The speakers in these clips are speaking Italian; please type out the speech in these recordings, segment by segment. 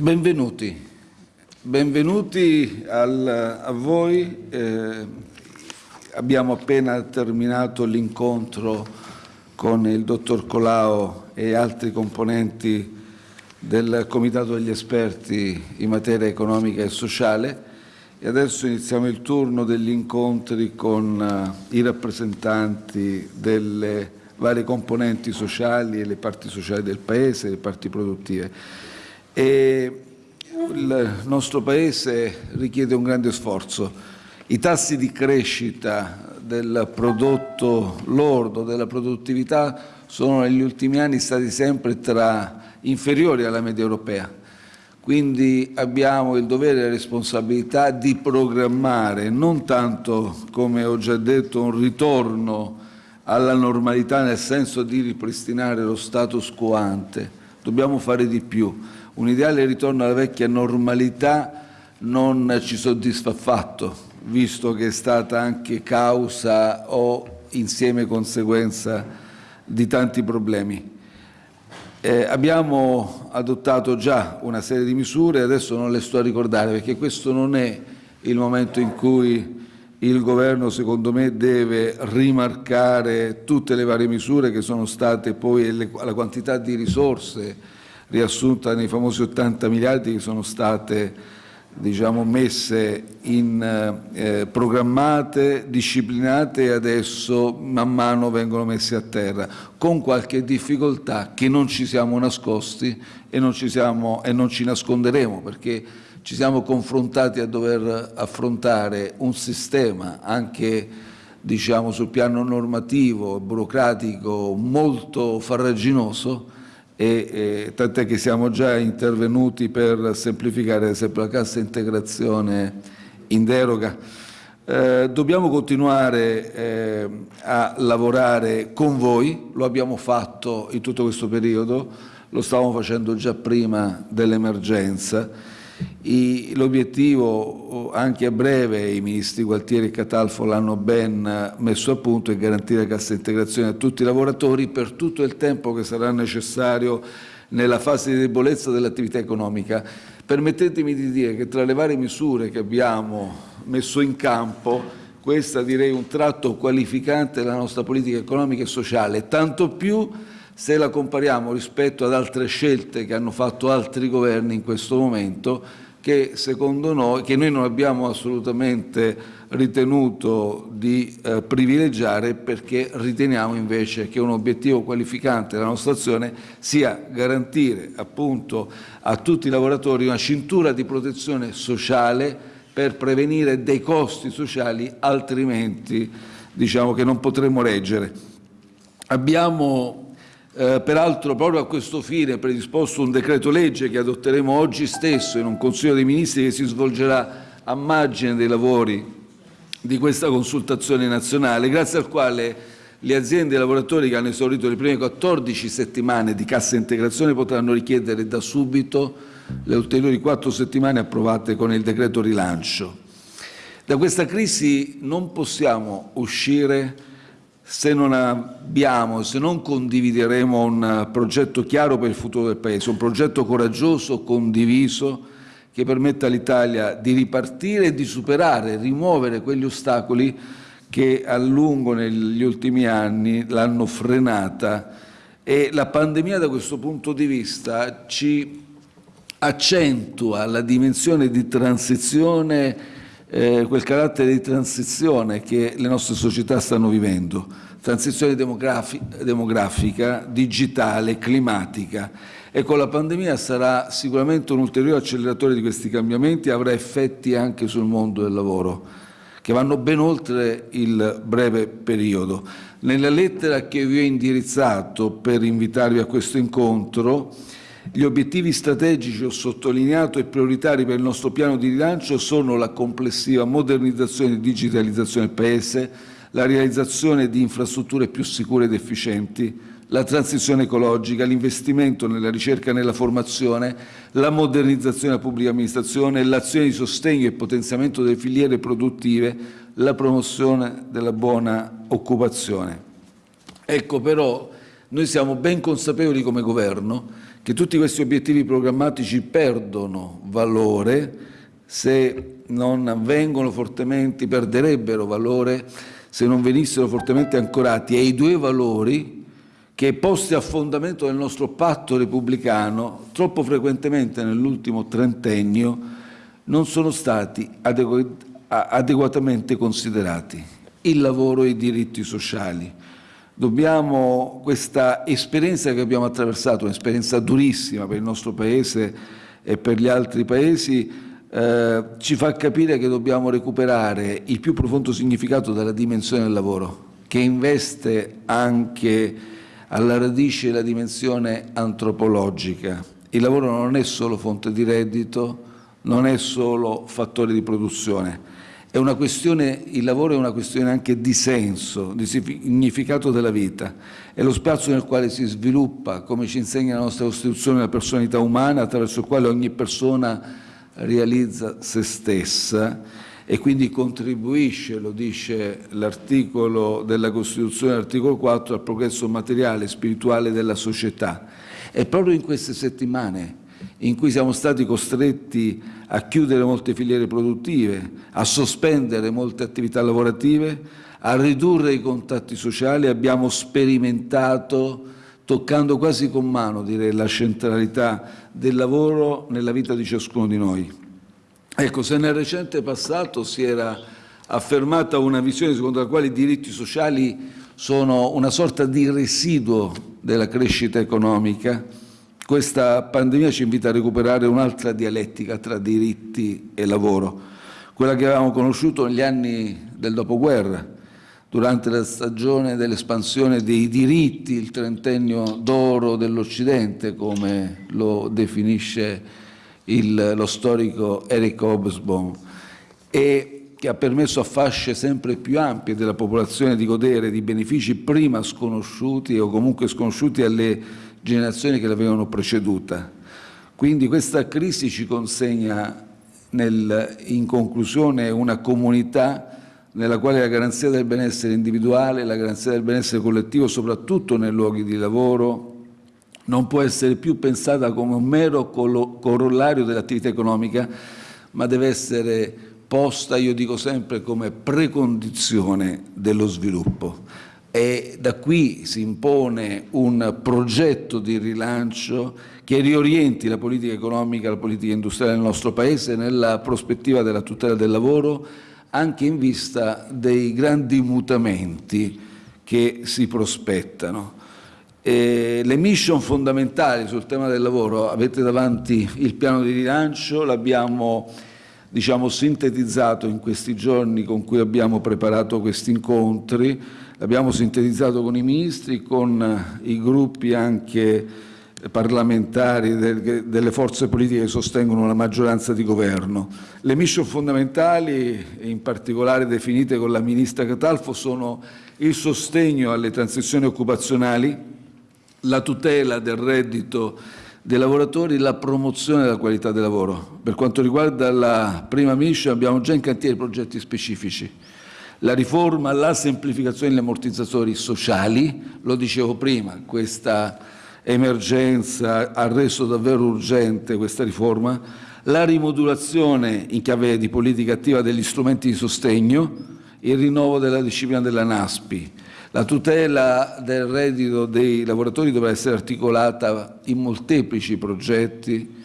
Benvenuti, benvenuti al, a voi. Eh, abbiamo appena terminato l'incontro con il dottor Colao e altri componenti del Comitato degli esperti in materia economica e sociale e adesso iniziamo il turno degli incontri con uh, i rappresentanti delle varie componenti sociali e le parti sociali del Paese, le parti produttive. E il nostro Paese richiede un grande sforzo. I tassi di crescita del prodotto lordo, della produttività, sono negli ultimi anni stati sempre tra inferiori alla media europea. Quindi abbiamo il dovere e la responsabilità di programmare non tanto, come ho già detto, un ritorno alla normalità nel senso di ripristinare lo status quo ante, dobbiamo fare di più un ideale ritorno alla vecchia normalità non ci soddisfa affatto, visto che è stata anche causa o insieme conseguenza di tanti problemi. Eh, abbiamo adottato già una serie di misure, adesso non le sto a ricordare perché questo non è il momento in cui il Governo, secondo me, deve rimarcare tutte le varie misure che sono state poi la quantità di risorse riassunta nei famosi 80 miliardi che sono state diciamo, messe in eh, programmate, disciplinate e adesso man mano vengono messe a terra, con qualche difficoltà che non ci siamo nascosti e non ci, siamo, e non ci nasconderemo perché ci siamo confrontati a dover affrontare un sistema anche diciamo, sul piano normativo e burocratico molto farraginoso e, tant'è che siamo già intervenuti per semplificare ad esempio la cassa integrazione in deroga. Eh, dobbiamo continuare eh, a lavorare con voi, lo abbiamo fatto in tutto questo periodo, lo stavamo facendo già prima dell'emergenza L'obiettivo anche a breve, i ministri Gualtieri e Catalfo l'hanno ben messo a punto, è garantire la cassa integrazione a tutti i lavoratori per tutto il tempo che sarà necessario nella fase di debolezza dell'attività economica. Permettetemi di dire che tra le varie misure che abbiamo messo in campo, questa direi un tratto qualificante della nostra politica economica e sociale, tanto più se la compariamo rispetto ad altre scelte che hanno fatto altri governi in questo momento, che secondo noi, che noi non abbiamo assolutamente ritenuto di eh, privilegiare perché riteniamo invece che un obiettivo qualificante della nostra azione sia garantire appunto a tutti i lavoratori una cintura di protezione sociale per prevenire dei costi sociali altrimenti diciamo che non potremmo reggere. Abbiamo eh, peraltro proprio a questo fine predisposto un decreto legge che adotteremo oggi stesso in un Consiglio dei Ministri che si svolgerà a margine dei lavori di questa consultazione nazionale, grazie al quale le aziende e i lavoratori che hanno esaurito le prime 14 settimane di cassa integrazione potranno richiedere da subito le ulteriori quattro settimane approvate con il decreto rilancio. Da questa crisi non possiamo uscire se non abbiamo, se non condivideremo un progetto chiaro per il futuro del Paese, un progetto coraggioso, condiviso, che permetta all'Italia di ripartire e di superare, rimuovere quegli ostacoli che a lungo negli ultimi anni l'hanno frenata. E la pandemia da questo punto di vista ci accentua la dimensione di transizione eh, quel carattere di transizione che le nostre società stanno vivendo, transizione demografi demografica, digitale, climatica e con la pandemia sarà sicuramente un ulteriore acceleratore di questi cambiamenti e avrà effetti anche sul mondo del lavoro che vanno ben oltre il breve periodo. Nella lettera che vi ho indirizzato per invitarvi a questo incontro gli obiettivi strategici, ho sottolineato, e prioritari per il nostro piano di rilancio sono la complessiva modernizzazione e digitalizzazione del Paese, la realizzazione di infrastrutture più sicure ed efficienti, la transizione ecologica, l'investimento nella ricerca e nella formazione, la modernizzazione della pubblica amministrazione, l'azione di sostegno e potenziamento delle filiere produttive, la promozione della buona occupazione. Ecco però, noi siamo ben consapevoli come Governo che tutti questi obiettivi programmatici perdono valore se non vengono fortemente, perderebbero valore se non venissero fortemente ancorati ai due valori che posti a fondamento del nostro patto repubblicano troppo frequentemente nell'ultimo trentennio non sono stati adegu adeguatamente considerati, il lavoro e i diritti sociali. Dobbiamo, questa esperienza che abbiamo attraversato, un'esperienza durissima per il nostro Paese e per gli altri Paesi, eh, ci fa capire che dobbiamo recuperare il più profondo significato della dimensione del lavoro, che investe anche alla radice la dimensione antropologica. Il lavoro non è solo fonte di reddito, non è solo fattore di produzione, il lavoro è una questione anche di senso, di significato della vita. È lo spazio nel quale si sviluppa, come ci insegna la nostra Costituzione, la personalità umana, attraverso il quale ogni persona realizza se stessa e quindi contribuisce, lo dice l'articolo della Costituzione, l'articolo 4, al progresso materiale e spirituale della società. È proprio in queste settimane in cui siamo stati costretti a chiudere molte filiere produttive, a sospendere molte attività lavorative, a ridurre i contatti sociali, abbiamo sperimentato, toccando quasi con mano direi, la centralità del lavoro nella vita di ciascuno di noi. Ecco, se nel recente passato si era affermata una visione secondo la quale i diritti sociali sono una sorta di residuo della crescita economica, questa pandemia ci invita a recuperare un'altra dialettica tra diritti e lavoro, quella che avevamo conosciuto negli anni del dopoguerra, durante la stagione dell'espansione dei diritti, il trentennio d'oro dell'Occidente, come lo definisce il, lo storico Eric Hobsbawm, e che ha permesso a fasce sempre più ampie della popolazione di godere di benefici prima sconosciuti o comunque sconosciuti alle generazioni che l'avevano preceduta. Quindi questa crisi ci consegna nel, in conclusione una comunità nella quale la garanzia del benessere individuale, la garanzia del benessere collettivo, soprattutto nei luoghi di lavoro, non può essere più pensata come un mero corollario dell'attività economica, ma deve essere posta, io dico sempre, come precondizione dello sviluppo e da qui si impone un progetto di rilancio che riorienti la politica economica, la politica industriale del nostro Paese nella prospettiva della tutela del lavoro anche in vista dei grandi mutamenti che si prospettano. E le mission fondamentali sul tema del lavoro, avete davanti il piano di rilancio, l'abbiamo diciamo, sintetizzato in questi giorni con cui abbiamo preparato questi incontri, L'abbiamo sintetizzato con i ministri, con i gruppi anche parlamentari delle forze politiche che sostengono la maggioranza di governo. Le mission fondamentali, in particolare definite con la Ministra Catalfo, sono il sostegno alle transizioni occupazionali, la tutela del reddito dei lavoratori, la promozione della qualità del lavoro. Per quanto riguarda la prima mission abbiamo già in cantiere progetti specifici la riforma, la semplificazione degli ammortizzatori sociali, lo dicevo prima, questa emergenza ha reso davvero urgente questa riforma, la rimodulazione in chiave di politica attiva degli strumenti di sostegno, il rinnovo della disciplina della NASPI, la tutela del reddito dei lavoratori dovrà essere articolata in molteplici progetti,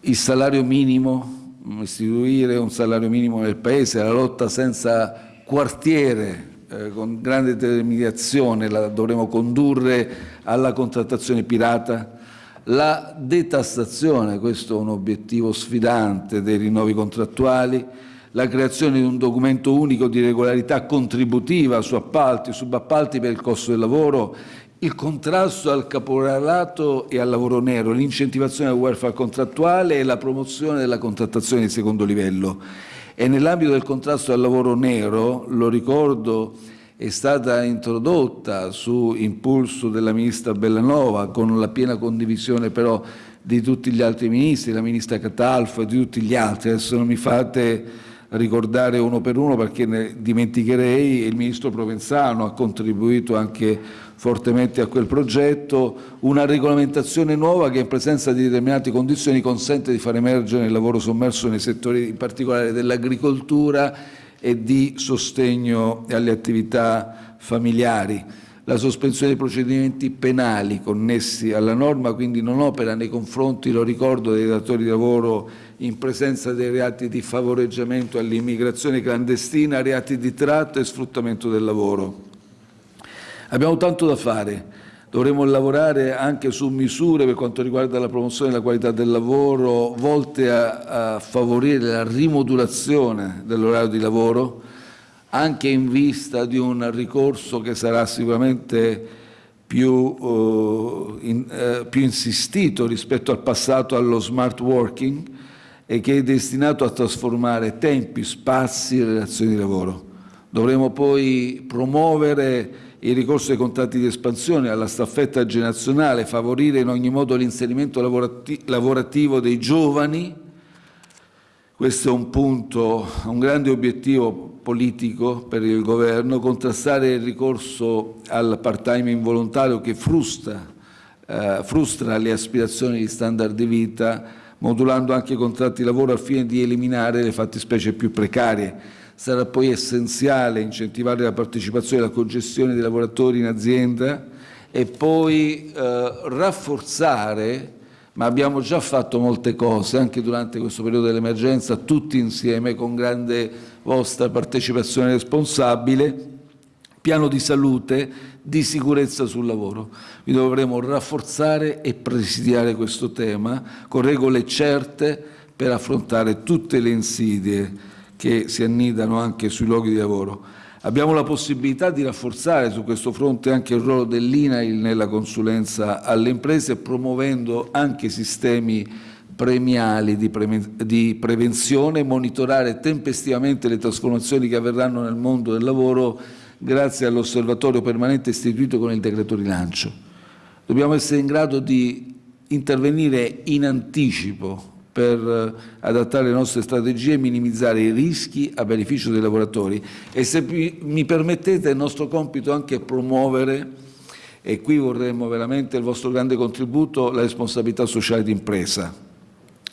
il salario minimo, istituire un salario minimo nel Paese, la lotta senza quartiere eh, con grande determinazione la dovremo condurre alla contrattazione pirata, la detassazione, questo è un obiettivo sfidante dei rinnovi contrattuali, la creazione di un documento unico di regolarità contributiva su appalti, subappalti per il costo del lavoro, il contrasto al caporalato e al lavoro nero, l'incentivazione del welfare contrattuale e la promozione della contrattazione di secondo livello. E nell'ambito del contrasto al lavoro nero, lo ricordo, è stata introdotta su impulso della Ministra Bellanova, con la piena condivisione però di tutti gli altri ministri, la Ministra Catalfo e di tutti gli altri. Adesso non mi fate ricordare uno per uno perché ne dimenticherei, il Ministro Provenzano ha contribuito anche fortemente a quel progetto, una regolamentazione nuova che in presenza di determinate condizioni consente di far emergere il lavoro sommerso nei settori in particolare dell'agricoltura e di sostegno alle attività familiari. La sospensione dei procedimenti penali connessi alla norma quindi non opera nei confronti, lo ricordo, dei datori di lavoro in presenza dei reati di favoreggiamento all'immigrazione clandestina, reati di tratta e sfruttamento del lavoro. Abbiamo tanto da fare, dovremo lavorare anche su misure per quanto riguarda la promozione della qualità del lavoro volte a, a favorire la rimodulazione dell'orario di lavoro, anche in vista di un ricorso che sarà sicuramente più, uh, in, uh, più insistito rispetto al passato allo smart working e che è destinato a trasformare tempi, spazi e relazioni di lavoro. Dovremo poi promuovere il ricorso ai contratti di espansione, alla staffetta generazionale, favorire in ogni modo l'inserimento lavorativo dei giovani. Questo è un punto, un grande obiettivo politico per il governo, contrastare il ricorso al part-time involontario che frustra, eh, frustra le aspirazioni di standard di vita, modulando anche i contratti di lavoro al fine di eliminare le fattispecie più precarie. Sarà poi essenziale incentivare la partecipazione e la congestione dei lavoratori in azienda e poi eh, rafforzare, ma abbiamo già fatto molte cose anche durante questo periodo dell'emergenza, tutti insieme con grande vostra partecipazione responsabile, piano di salute, di sicurezza sul lavoro. Vi dovremo rafforzare e presidiare questo tema con regole certe per affrontare tutte le insidie che si annidano anche sui luoghi di lavoro. Abbiamo la possibilità di rafforzare su questo fronte anche il ruolo dell'INAIL nella consulenza alle imprese, promuovendo anche sistemi premiali di, pre di prevenzione, monitorare tempestivamente le trasformazioni che avverranno nel mondo del lavoro grazie all'osservatorio permanente istituito con il decreto rilancio. Dobbiamo essere in grado di intervenire in anticipo per eh, adattare le nostre strategie e minimizzare i rischi a beneficio dei lavoratori. E se mi permettete, il nostro compito anche promuovere, e qui vorremmo veramente il vostro grande contributo, la responsabilità sociale d'impresa,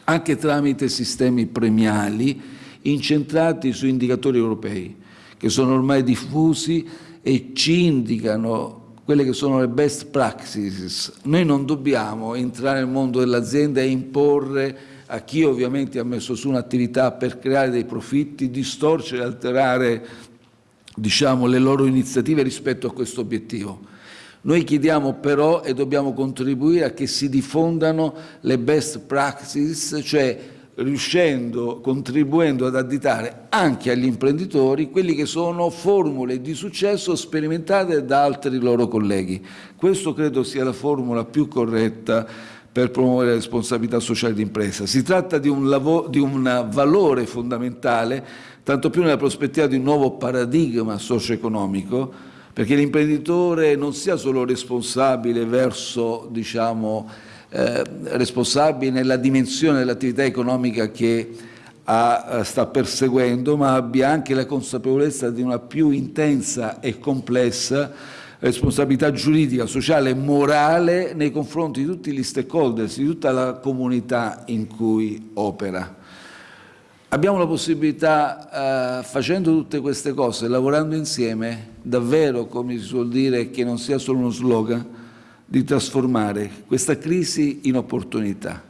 anche tramite sistemi premiali incentrati su indicatori europei, che sono ormai diffusi e ci indicano quelle che sono le best practices. Noi non dobbiamo entrare nel mondo dell'azienda e imporre a chi ovviamente ha messo su un'attività per creare dei profitti, distorcere, alterare diciamo, le loro iniziative rispetto a questo obiettivo. Noi chiediamo però e dobbiamo contribuire a che si diffondano le best practices, cioè riuscendo, contribuendo ad additare anche agli imprenditori quelli che sono formule di successo sperimentate da altri loro colleghi. Questo credo sia la formula più corretta per promuovere la responsabilità sociale d'impresa. Si tratta di un, di un valore fondamentale, tanto più nella prospettiva di un nuovo paradigma socio-economico, perché l'imprenditore non sia solo responsabile verso, diciamo, eh, responsabile nella dimensione dell'attività economica che ha, eh, sta perseguendo, ma abbia anche la consapevolezza di una più intensa e complessa responsabilità giuridica, sociale e morale nei confronti di tutti gli stakeholders, di tutta la comunità in cui opera. Abbiamo la possibilità, eh, facendo tutte queste cose, lavorando insieme, davvero, come si suol dire, che non sia solo uno slogan, di trasformare questa crisi in opportunità.